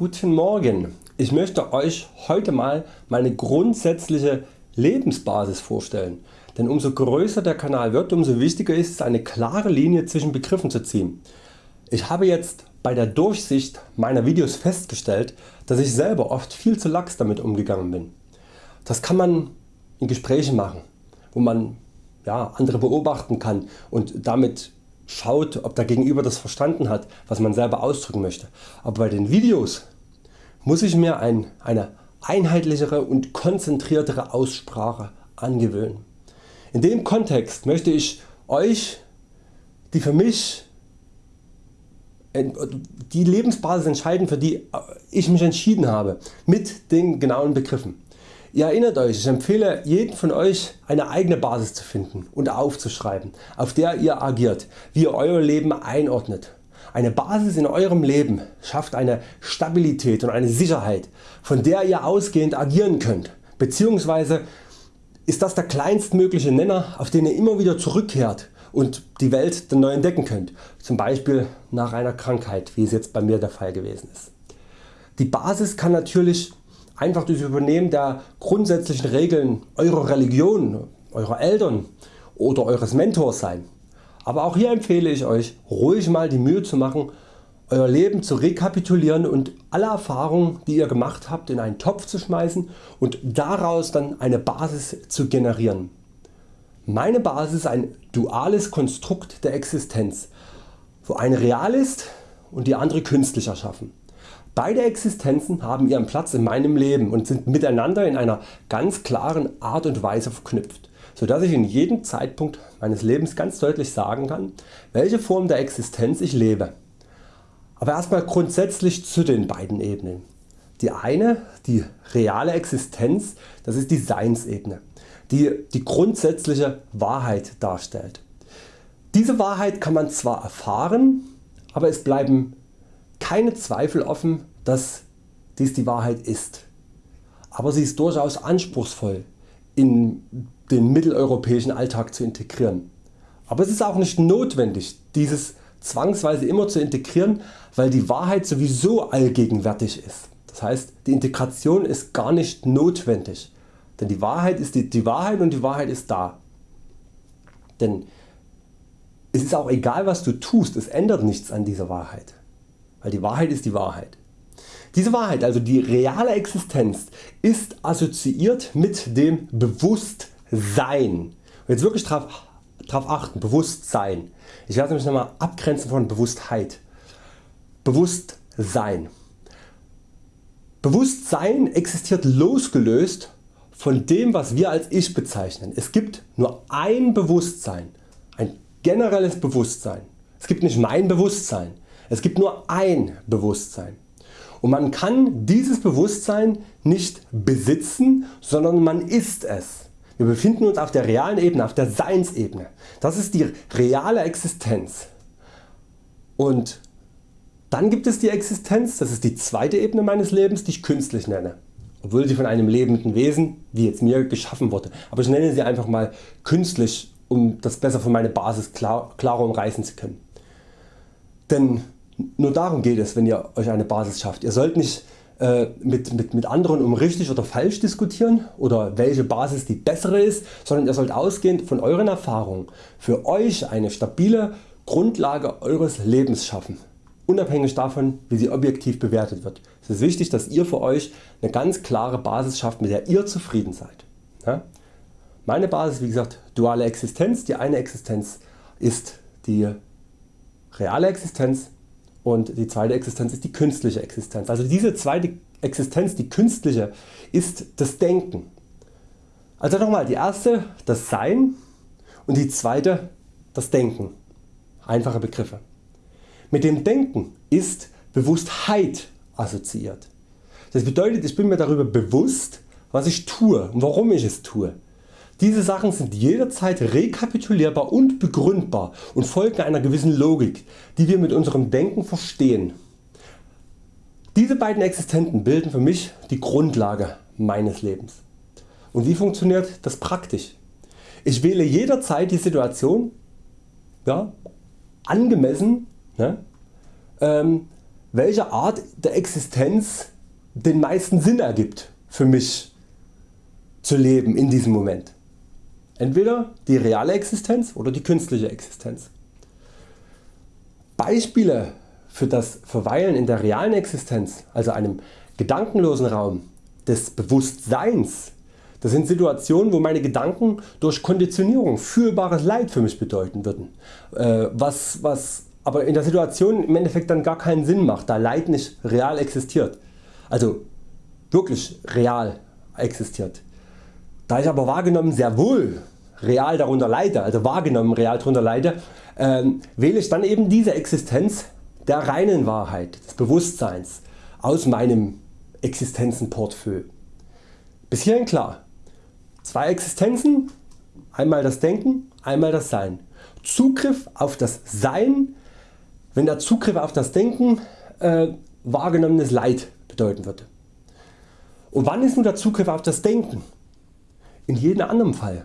Guten Morgen. Ich möchte Euch heute mal meine grundsätzliche Lebensbasis vorstellen, denn umso größer der Kanal wird, umso wichtiger ist es eine klare Linie zwischen Begriffen zu ziehen. Ich habe jetzt bei der Durchsicht meiner Videos festgestellt, dass ich selber oft viel zu lax damit umgegangen bin. Das kann man in Gesprächen machen, wo man ja, andere beobachten kann und damit schaut ob der Gegenüber das verstanden hat was man selber ausdrücken möchte. Aber bei den Videos muss ich mir ein, eine einheitlichere und konzentriertere Aussprache angewöhnen. In dem Kontext möchte ich Euch die für mich die Lebensbasis entscheiden für die ich mich entschieden habe mit den genauen Begriffen. Ihr erinnert Euch, ich empfehle jeden von Euch eine eigene Basis zu finden und aufzuschreiben auf der ihr agiert, wie ihr Euer Leben einordnet. Eine Basis in Eurem Leben schafft eine Stabilität und eine Sicherheit von der ihr ausgehend agieren könnt bzw. ist das der kleinstmögliche Nenner auf den ihr immer wieder zurückkehrt und die Welt dann neu entdecken könnt, zum Beispiel nach einer Krankheit wie es jetzt bei mir der Fall gewesen ist. Die Basis kann natürlich einfach durch Übernehmen der grundsätzlichen Regeln Eurer Religion, Eurer Eltern oder Eures Mentors sein. Aber auch hier empfehle ich Euch ruhig mal die Mühe zu machen Euer Leben zu rekapitulieren und alle Erfahrungen die ihr gemacht habt in einen Topf zu schmeißen und daraus dann eine Basis zu generieren. Meine Basis ist ein duales Konstrukt der Existenz, wo eine real ist und die andere künstlich erschaffen. Beide Existenzen haben ihren Platz in meinem Leben und sind miteinander in einer ganz klaren Art und Weise verknüpft, so dass ich in jedem Zeitpunkt meines Lebens ganz deutlich sagen kann, welche Form der Existenz ich lebe. Aber erstmal grundsätzlich zu den beiden Ebenen. Die eine, die reale Existenz, das ist die Seinsebene, die die grundsätzliche Wahrheit darstellt. Diese Wahrheit kann man zwar erfahren, aber es bleiben keine Zweifel offen, dass dies die Wahrheit ist. Aber sie ist durchaus anspruchsvoll in den mitteleuropäischen Alltag zu integrieren. Aber es ist auch nicht notwendig dieses zwangsweise immer zu integrieren, weil die Wahrheit sowieso allgegenwärtig ist. Das heißt die Integration ist gar nicht notwendig, denn die Wahrheit ist die, die Wahrheit und die Wahrheit ist da. Denn es ist auch egal was du tust, es ändert nichts an dieser Wahrheit weil die Wahrheit ist die Wahrheit. Diese Wahrheit, also die reale Existenz, ist assoziiert mit dem Bewusstsein. Und jetzt wirklich darauf drauf achten, Bewusstsein. Ich werde mich nochmal abgrenzen von Bewusstheit. Bewusstsein. Bewusstsein existiert losgelöst von dem was wir als Ich bezeichnen. Es gibt nur ein Bewusstsein, ein generelles Bewusstsein. Es gibt nicht mein Bewusstsein. Es gibt nur ein Bewusstsein und man kann dieses Bewusstsein nicht besitzen, sondern man ist es. Wir befinden uns auf der realen Ebene, auf der Seinsebene. Das ist die reale Existenz. Und dann gibt es die Existenz, das ist die zweite Ebene meines Lebens, die ich künstlich nenne. Obwohl sie von einem lebenden Wesen, wie jetzt mir, geschaffen wurde. Aber ich nenne sie einfach mal künstlich, um das besser für meine Basis klar, klarer umreißen zu können. Denn nur darum geht es wenn ihr Euch eine Basis schafft. Ihr sollt nicht äh, mit, mit, mit anderen um richtig oder falsch diskutieren oder welche Basis die bessere ist, sondern ihr sollt ausgehend von Euren Erfahrungen für Euch eine stabile Grundlage Eures Lebens schaffen, unabhängig davon wie sie objektiv bewertet wird. Es ist wichtig dass ihr für Euch eine ganz klare Basis schafft mit der ihr zufrieden seid. Ja? Meine Basis wie gesagt duale Existenz, die eine Existenz ist die reale Existenz und die zweite Existenz ist die künstliche Existenz. Also diese zweite Existenz, die künstliche, ist das Denken. Also nochmal, die erste das Sein und die zweite das Denken. Einfache Begriffe. Mit dem Denken ist Bewusstheit assoziiert. Das bedeutet ich bin mir darüber bewusst was ich tue und warum ich es tue. Diese Sachen sind jederzeit rekapitulierbar und begründbar und folgen einer gewissen Logik, die wir mit unserem Denken verstehen. Diese beiden Existenten bilden für mich die Grundlage meines Lebens. Und wie funktioniert das praktisch? Ich wähle jederzeit die Situation ja, angemessen ne, ähm, welche Art der Existenz den meisten Sinn ergibt für mich zu leben in diesem Moment. Entweder die reale Existenz oder die künstliche Existenz. Beispiele für das Verweilen in der realen Existenz, also einem gedankenlosen Raum des Bewusstseins, das sind Situationen wo meine Gedanken durch Konditionierung fühlbares Leid für mich bedeuten würden, äh, was, was aber in der Situation im Endeffekt dann gar keinen Sinn macht, da Leid nicht real existiert, also wirklich real existiert. Da ich aber wahrgenommen sehr wohl real darunter leide, also wahrgenommen real darunter leide, äh, wähle ich dann eben diese Existenz der reinen Wahrheit, des Bewusstseins aus meinem Existenzenportfolio. Bis hierhin klar. Zwei Existenzen, einmal das Denken, einmal das Sein. Zugriff auf das Sein, wenn der Zugriff auf das Denken äh, wahrgenommenes Leid bedeuten würde. Und wann ist nun der Zugriff auf das Denken? In jedem anderen Fall.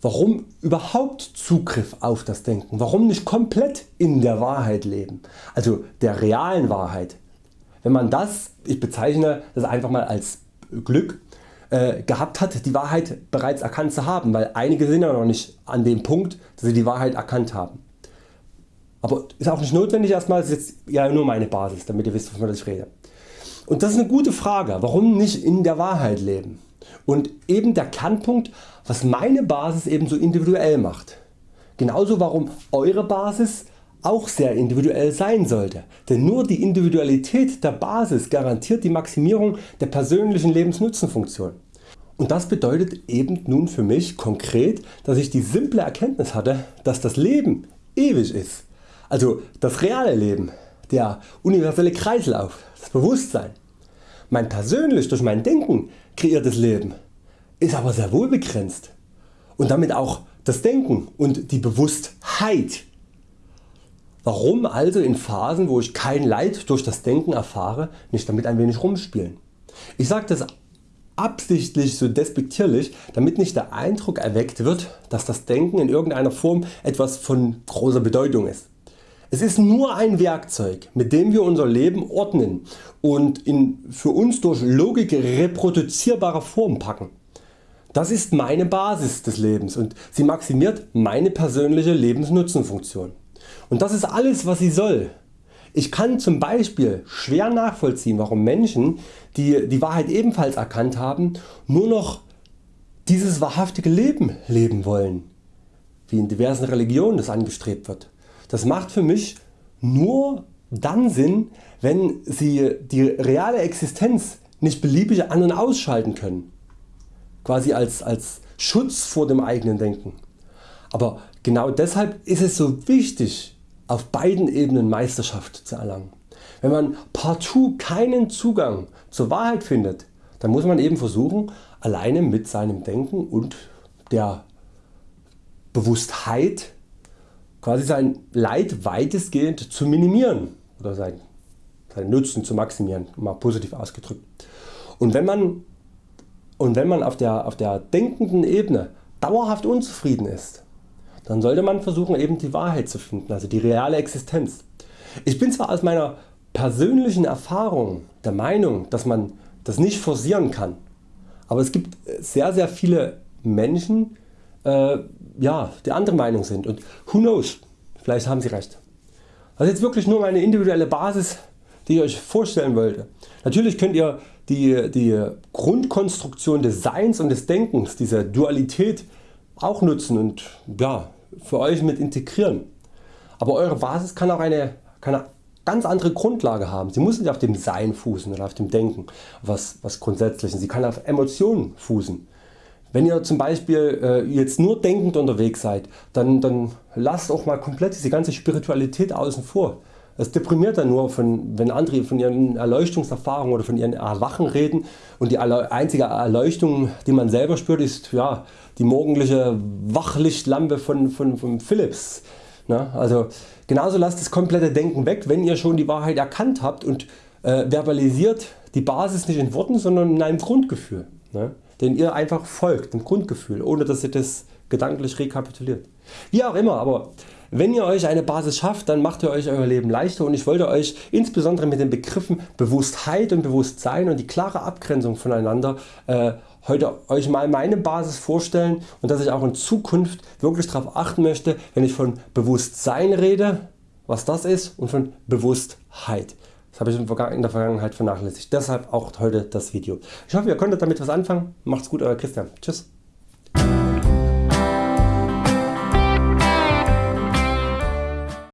Warum überhaupt Zugriff auf das Denken? Warum nicht komplett in der Wahrheit leben? Also der realen Wahrheit. Wenn man das, ich bezeichne das einfach mal als Glück, äh, gehabt hat die Wahrheit bereits erkannt zu haben, weil einige sind ja noch nicht an dem Punkt dass sie die Wahrheit erkannt haben. Aber ist auch nicht notwendig erstmal, ist jetzt ja nur meine Basis, damit ihr wisst wovon ich rede. Und das ist eine gute Frage, warum nicht in der Wahrheit leben? Und eben der Kernpunkt was meine Basis eben so individuell macht. Genauso warum Eure Basis auch sehr individuell sein sollte, denn nur die Individualität der Basis garantiert die Maximierung der persönlichen Lebensnutzenfunktion. Und das bedeutet eben nun für mich konkret, dass ich die simple Erkenntnis hatte, dass das Leben ewig ist. Also das reale Leben, der universelle Kreislauf, das Bewusstsein. Mein persönlich durch mein Denken kreiertes Leben ist aber sehr wohl begrenzt und damit auch das Denken und die Bewusstheit. Warum also in Phasen wo ich kein Leid durch das Denken erfahre nicht damit ein wenig rumspielen? Ich sage das absichtlich so despektierlich damit nicht der Eindruck erweckt wird dass das Denken in irgendeiner Form etwas von großer Bedeutung ist. Es ist nur ein Werkzeug mit dem wir unser Leben ordnen und in für uns durch Logik reproduzierbare Form packen. Das ist meine Basis des Lebens und sie maximiert meine persönliche Lebensnutzenfunktion. Und das ist alles was sie soll. Ich kann zum Beispiel schwer nachvollziehen warum Menschen die die Wahrheit ebenfalls erkannt haben nur noch dieses wahrhaftige Leben leben wollen, wie in diversen Religionen das angestrebt wird. Das macht für mich nur dann Sinn wenn sie die reale Existenz nicht beliebig an- und ausschalten können, quasi als, als Schutz vor dem eigenen Denken. Aber genau deshalb ist es so wichtig auf beiden Ebenen Meisterschaft zu erlangen. Wenn man partout keinen Zugang zur Wahrheit findet, dann muss man eben versuchen alleine mit seinem Denken und der Bewusstheit quasi sein Leid weitestgehend zu minimieren oder sein, seinen Nutzen zu maximieren, mal positiv ausgedrückt. Und wenn man, und wenn man auf, der, auf der denkenden Ebene dauerhaft unzufrieden ist, dann sollte man versuchen eben die Wahrheit zu finden, also die reale Existenz. Ich bin zwar aus meiner persönlichen Erfahrung der Meinung, dass man das nicht forcieren kann, aber es gibt sehr sehr viele Menschen äh, ja, die andere Meinung sind und who knows, vielleicht haben sie recht. Das ist jetzt wirklich nur meine individuelle Basis die ich Euch vorstellen wollte. Natürlich könnt ihr die, die Grundkonstruktion des Seins und des Denkens, dieser Dualität auch nutzen und ja, für Euch mit integrieren. Aber Eure Basis kann auch eine, kann eine ganz andere Grundlage haben. Sie muss nicht auf dem Sein fußen oder auf dem Denken, was, was Grundsätzlichen. Sie kann auf Emotionen fußen. Wenn ihr zum Beispiel äh, jetzt nur denkend unterwegs seid, dann, dann lasst auch mal komplett diese ganze Spiritualität außen vor. Es deprimiert dann nur, von, wenn andere von ihren Erleuchtungserfahrungen oder von ihren Erwachen reden und die einzige Erleuchtung die man selber spürt ist ja, die morgendliche Wachlichtlampe von, von, von Philips. Ne? Also genauso lasst das komplette Denken weg wenn ihr schon die Wahrheit erkannt habt und äh, verbalisiert die Basis nicht in Worten sondern in einem Grundgefühl. Ne? Den ihr einfach folgt, dem Grundgefühl, ohne dass ihr das gedanklich rekapituliert. Wie auch immer, aber Wenn ihr Euch eine Basis schafft, dann macht ihr Euch Euer Leben leichter und ich wollte Euch insbesondere mit den Begriffen Bewusstheit und Bewusstsein und die klare Abgrenzung voneinander äh, heute Euch mal meine Basis vorstellen und dass ich auch in Zukunft wirklich darauf achten möchte wenn ich von Bewusstsein rede, was das ist und von Bewusstheit. Habe ich in der Vergangenheit vernachlässigt. Deshalb auch heute das Video. Ich hoffe ihr konntet damit was anfangen. Macht's gut Euer Christian. Tschüss.